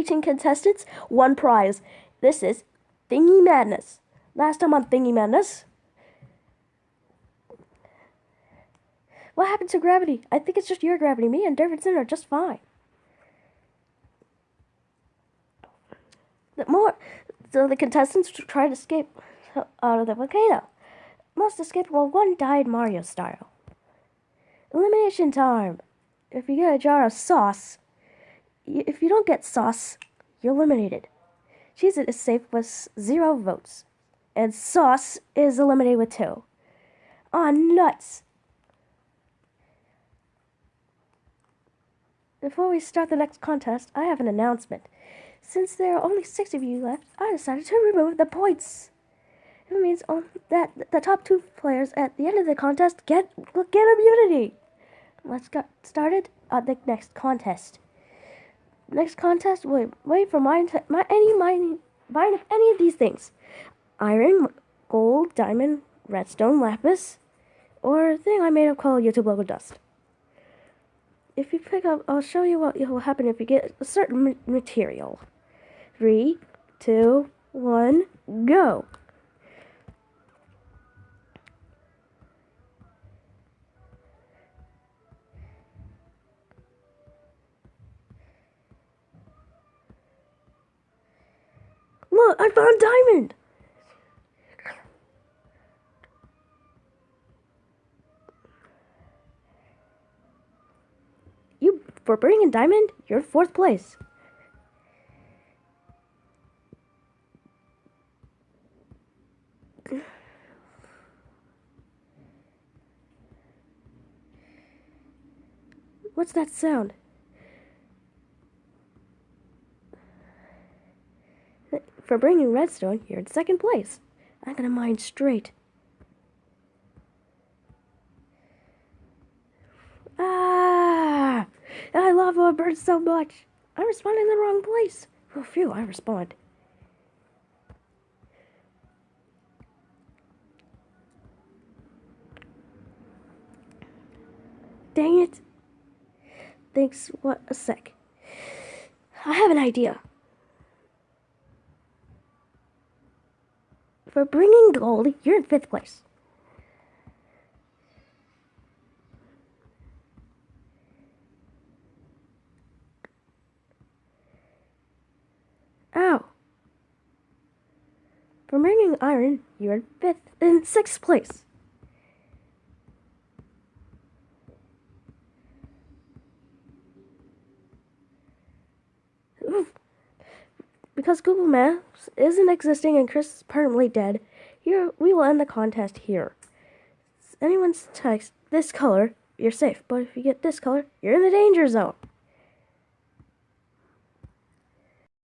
18 contestants, one prize. This is Thingy Madness. Last time on Thingy Madness. What happened to gravity? I think it's just your gravity. Me and Davidson are just fine. The more, so the contestants tried to escape out of the volcano. Must escape while one died Mario style. Elimination time. If you get a jar of sauce, if you don't get sauce, you're eliminated. Cheese is safe with zero votes, and sauce is eliminated with two. Ah, nuts! Before we start the next contest, I have an announcement. Since there are only six of you left, I decided to remove the points. It means that the top two players at the end of the contest get get immunity. Let's get started on the next contest. Next contest, wait, wait for mine, my, any mining, mine of any of these things. Iron, gold, diamond, redstone, lapis, or thing I made up called YouTube logo dust. If you pick up, I'll show you what will happen if you get a certain material. Three, two, one, go! I found diamond! You, for bringing diamond, you're fourth place. What's that sound? For bringing redstone, you're in second place. I'm gonna mine straight. Ah! I love it burns so much. I respond in the wrong place. Oh, phew, I respond. Dang it. Thanks, what a sec. I have an idea. For bringing gold, you're in fifth place. Oh. Ow. For bringing iron, you're in fifth in sixth place. Because Google Maps isn't existing and Chris is permanently dead, here we will end the contest here. Anyone's text this color, you're safe. But if you get this color, you're in the danger zone.